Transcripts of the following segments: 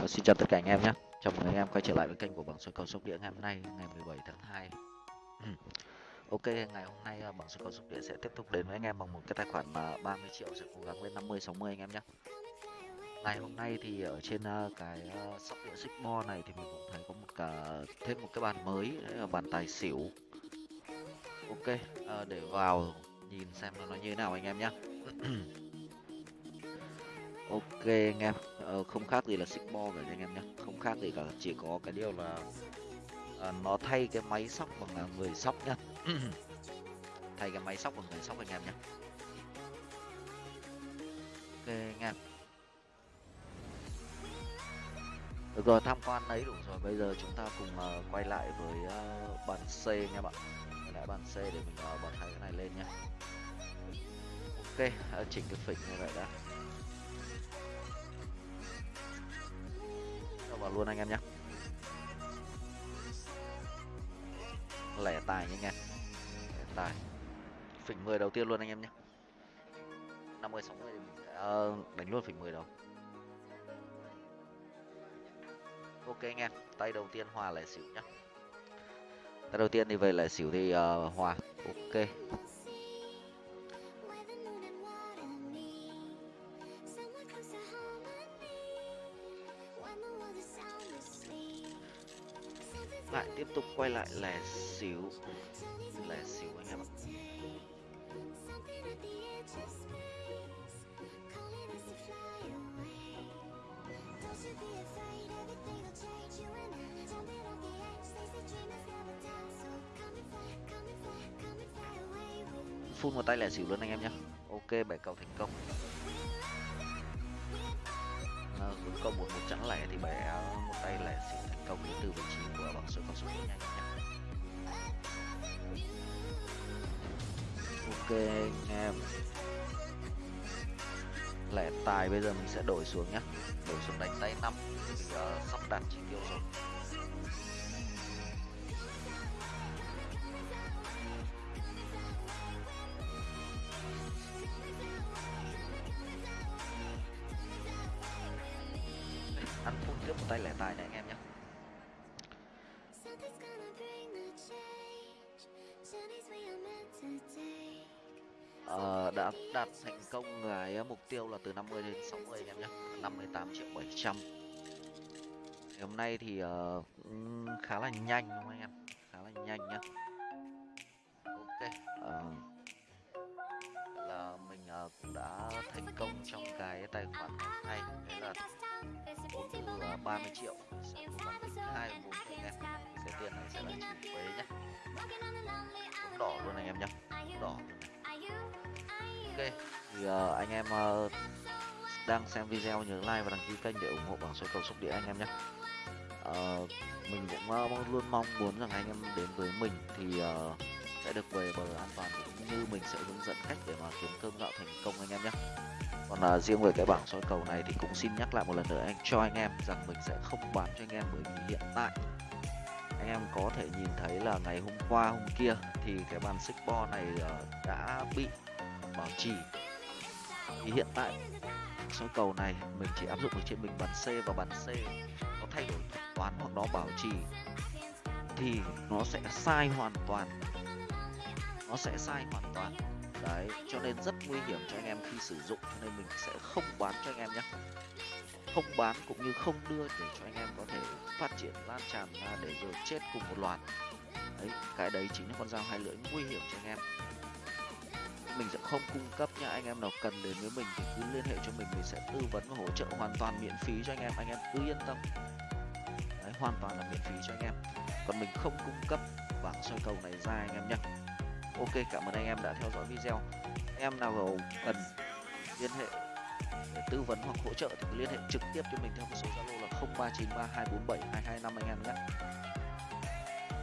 Ờ, xin chào tất cả anh em nhé. Chào mừng anh em quay trở lại với kênh của bảng số cầu sóc đĩa ngày hôm nay, ngày 17 tháng 2 Ok, ngày hôm nay ờ, bảng số cầu sóc đĩa sẽ tiếp tục đến với anh em bằng một cái tài khoản mà 30 triệu sẽ cố gắng lên 50 60 anh em nhé. Ngày hôm nay thì ở trên ờ, cái sóc đĩa xích bo này thì mình cũng thấy có một cả thêm một cái bàn mới, đấy là bàn tài xỉu. Ok để vào nhìn xem nó như thế nào anh em nhé. ok anh em. Ờ, không khác gì là xích bo cả anh em nhé không khác gì cả chỉ có cái điều là à, nó thay cái máy sóc bằng à, người sóc nhá. Thay cái máy sóc bằng người sóc anh em nhé ok anh em. Được rồi tham quan ấy đủ rồi. Bây giờ chúng ta cùng uh, quay lại với à, uh, bàn C nha bạn. Quay lại bàn C để mình uh, bật hai cái này lên nha ok uh, chỉnh cái phỉnh như vậy đã. Vào luôn anh em nhé. Lẻ tài nha anh em. Lẻ tài. Phỉnh 10 đầu tiên luôn anh em nhé. 50 60 thì mình sẽ đánh luôn phỉnh 10 đầu. Ok anh em tay đầu tiên hòa lẻ xỉu nhá. Tay đầu tiên thì về lẻ xỉu thì uh, hòa. Ok. Lại tiếp tục quay lại lẻ xỉu lẻ xỉu anh em ạ. Phun một tay lẻ xỉu luôn anh em nhé ok bảy cầu thành công. À, hướng một một trắng lẻ thì bẻ một tay lẻ câu thành công đến từ vị trí của bằng số con số nhanh nhé ok anh em. Lẻ tài bây giờ mình sẽ đổi xuống nhé đổi xuống đánh tay năm. Mình uh, sắp đạt chỉ tiêu rồi. Ăn phun tiếp một tay lẻ tài này anh em nhé uh, đã đạt thành công cái ờ, mục tiêu là từ 50 đến 60 anh em nhé 58 triệu 700 thì hôm nay thì uh, khá là nhanh đúng không anh em? Khá là nhanh nhá. Ok uh, là mình uh, cũng đã thành công trong cái tài khoản ngày nay. Đấy là vốn từ uh, 30 triệu sẽ cố gắng tính hai vốn anh em. Cái tiền này sẽ là chỉ thuế nhá. Vốn đỏ luôn anh em nhé thì uh, anh em uh, đang xem video nhớ like và đăng ký kênh để ủng hộ bảng số cầu xúc đĩa anh em nhé. Uh, mình cũng uh, luôn mong muốn rằng anh em đến với mình thì uh, sẽ được về bờ an toàn cũng như mình sẽ hướng dẫn cách để mà kiếm cơm gạo thành công anh em nhé. Còn uh, riêng về cái bảng soi cầu này thì cũng xin nhắc lại một lần nữa anh cho anh em rằng mình sẽ không bán cho anh em bởi vì hiện tại anh em có thể nhìn thấy là ngày hôm qua hôm kia thì cái bàn xích bo này uh, đã bị bảo trì. Thì hiện tại soi cầu này mình chỉ áp dụng ở trên mình bàn C và bàn C nó thay đổi toán hoặc nó bảo trì thì nó sẽ sai hoàn toàn. Nó sẽ sai hoàn toàn. Đấy, cho nên rất nguy hiểm cho anh em khi sử dụng, cho nên mình sẽ không bán cho anh em nhé. Không bán cũng như không đưa để cho anh em có thể phát triển lan tràn ra để rồi chết cùng một loạt. Đấy, cái đấy chính là con dao hai lưỡi nguy hiểm cho anh em mình sẽ không cung cấp nha. Anh em nào cần đến với mình thì cứ liên hệ cho mình mình sẽ tư vấn và hỗ trợ hoàn toàn miễn phí cho anh em. Anh em cứ yên tâm. Đấy hoàn toàn là miễn phí cho anh em. Còn mình không cung cấp bảng soi cầu này ra anh em nhé ok cảm ơn anh em đã theo dõi video. Anh em nào cần liên hệ để tư vấn hoặc hỗ trợ thì cứ liên hệ trực tiếp cho mình theo cái số zalo là 0393247225 anh em nhé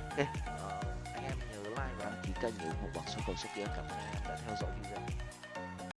ok uh, anh em nhớ like và nhớ ký kênh để ủng hộ số cầu sóc đĩa cảm ơn đã theo dõi video.